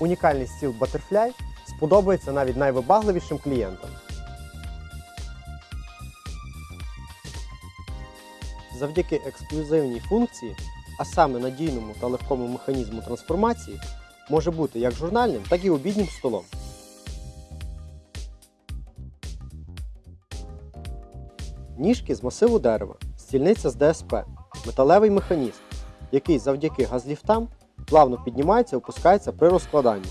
Унікальний стіл Butterfly сподобається навіть найвибагливішим клієнтам. Завдяки ексклюзивній функції, а саме надійному та легкому механізму трансформації, може бути як журнальним, так і обіднім столом. Ніжки з масиву дерева, стільниця з ДСП, металевий механізм, який завдяки газліфтам плавно піднімається і опускається при розкладанні.